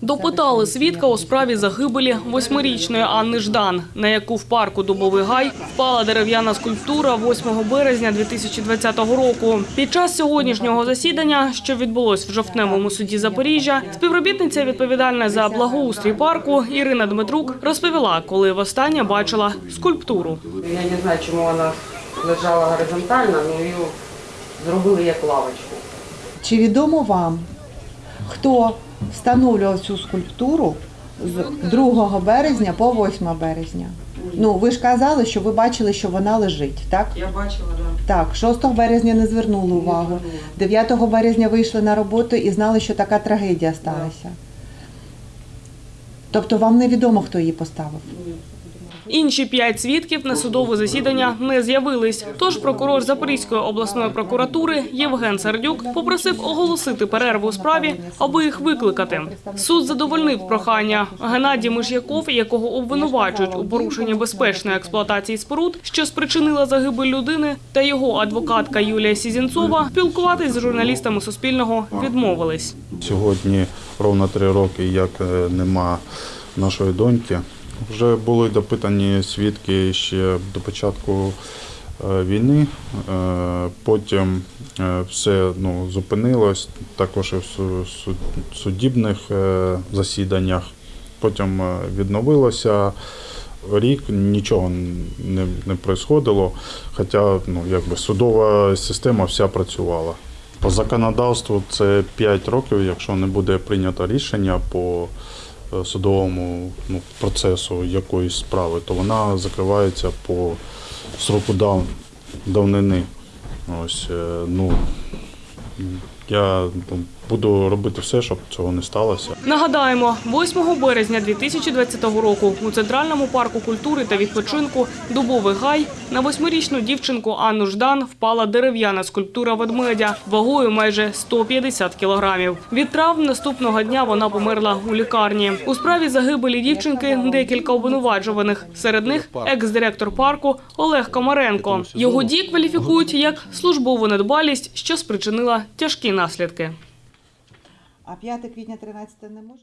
Допитали свідка у справі загибелі восьмирічної Анни Ждан, на яку в парку Дубовий Гай впала дерев'яна скульптура 8 березня 2020 року. Під час сьогоднішнього засідання, що відбулось в жовтневому суді Запоріжжя, співробітниця відповідальна за благоустрій парку Ірина Дмитрук розповіла, коли востаннє бачила скульптуру. Я не знаю, чому вона лежала горизонтально, але її зробили як лавочку. Чи відомо вам, хто встановлював цю скульптуру з 2 березня по 8 березня? Ну, ви ж казали, що ви бачили, що вона лежить, так? Я бачила, да. Так, 6 березня не звернули увагу. 9 березня вийшли на роботу і знали, що така трагедія сталася. Тобто вам невідомо, хто її поставив? Інші п'ять свідків на судове засідання не з'явились. Тож прокурор Запорізької обласної прокуратури Євген Сердюк попросив оголосити перерву у справі, аби їх викликати. Суд задовольнив прохання. Геннадій Миш'яков, якого обвинувачують у порушенні безпечної експлуатації споруд, що спричинила загибель людини, та його адвокатка Юлія Сізінцова спілкуватись з журналістами Суспільного відмовились. Сьогодні ровно три роки, як е, нема нашої доньки. Вже були допитані свідки ще до початку е, війни. Е, Потім е, все ну, зупинилось, також і в су- су- судібних засіданнях. Потім відновилося. Рік нічого не, не происходило, хоча ну, якби судова система вся працювала. По законодавству це 5 років, якщо не буде прийнято рішення по судовому ну, процесу якоїсь справи, то вона закривається по сроку дав, давнини. Ось, е, ну, я ну, буду робити все, щоб цього не сталося. Нагадаємо, 8 березня 2020 року у центральному парку культури та відпочинку Дубовий гай на восьмирічну дівчинку Анну Ждан впала дерев'яна скульптура ведмедя вагою майже 150 кілограмів. Від травм наступного дня вона померла у лікарні. У справі загибелі дівчинки декілька обвинувачуваних. Серед них екс-директор парку Олег Комаренко. Його дії кваліфікують як службову недбалість, що спричинила тяжкі наслідки. А 5 квітня 13 не може?